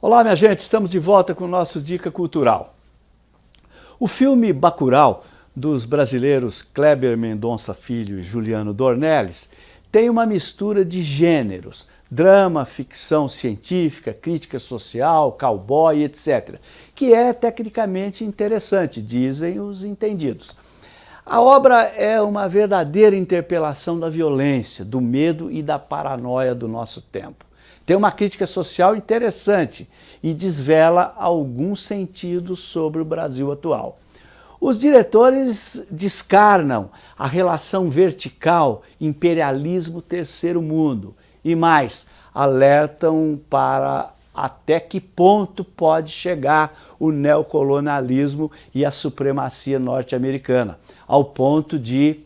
Olá, minha gente, estamos de volta com o nosso Dica Cultural. O filme Bacurau, dos brasileiros Kleber Mendonça Filho e Juliano Dornelles, tem uma mistura de gêneros, drama, ficção científica, crítica social, cowboy, etc., que é tecnicamente interessante, dizem os entendidos. A obra é uma verdadeira interpelação da violência, do medo e da paranoia do nosso tempo. Tem uma crítica social interessante e desvela alguns sentidos sobre o Brasil atual. Os diretores descarnam a relação vertical imperialismo-terceiro mundo e mais, alertam para até que ponto pode chegar o neocolonialismo e a supremacia norte-americana, ao ponto de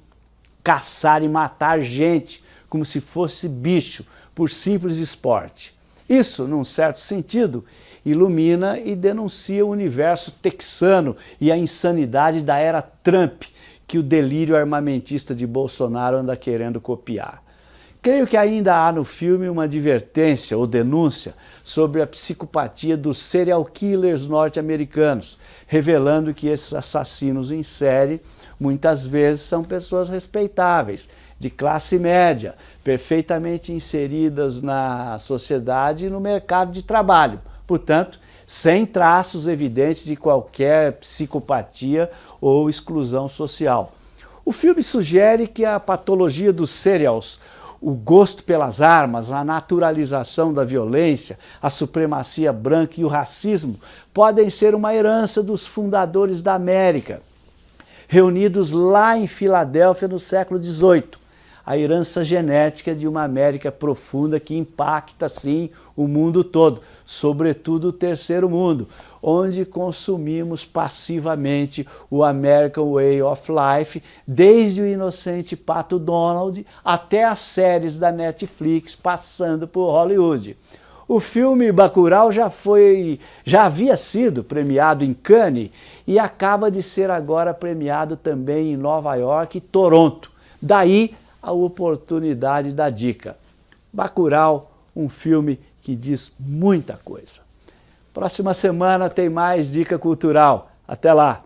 caçar e matar gente como se fosse bicho, por simples esporte. Isso, num certo sentido, ilumina e denuncia o universo texano e a insanidade da era Trump, que o delírio armamentista de Bolsonaro anda querendo copiar. Creio que ainda há no filme uma advertência ou denúncia sobre a psicopatia dos serial killers norte-americanos, revelando que esses assassinos em série muitas vezes são pessoas respeitáveis, de classe média, perfeitamente inseridas na sociedade e no mercado de trabalho. Portanto, sem traços evidentes de qualquer psicopatia ou exclusão social. O filme sugere que a patologia dos serials, o gosto pelas armas, a naturalização da violência, a supremacia branca e o racismo podem ser uma herança dos fundadores da América, reunidos lá em Filadélfia no século XVIII, a herança genética de uma América profunda que impacta, sim, o mundo todo, sobretudo o terceiro mundo, onde consumimos passivamente o American Way of Life, desde o inocente Pato Donald até as séries da Netflix, passando por Hollywood. O filme Bacurau já, foi, já havia sido premiado em Cannes e acaba de ser agora premiado também em Nova York e Toronto. Daí a oportunidade da dica. Bacurau, um filme que diz muita coisa. Próxima semana tem mais dica cultural. Até lá!